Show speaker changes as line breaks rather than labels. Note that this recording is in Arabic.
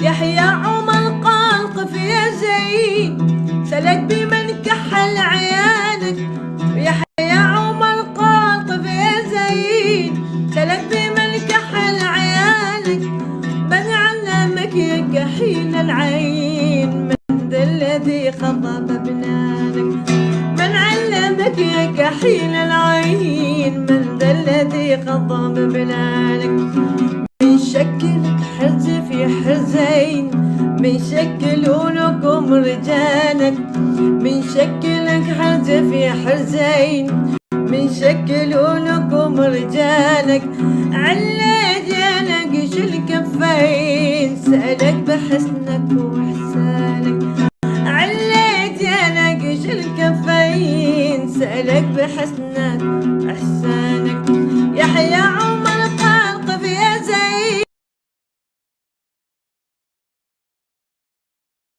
يحيى عمر قال يا زين سلك بمن كحل عيالك. يحيى عمر قال يا زين سلك بمن كحل عيالك. من علمك يا كحيل العين؟ من ذا الذي خضب بنانك من علمك يا كحيل العين؟ من ذا الذي خضب بنانك زين. من شكل رجالك من شكلك حزف يا حزين من شكل رجالك على جالك شل كفين سألك بحسنك وإحسانك. على جالك شل كفين سألك بحسنك إحسانك يحيى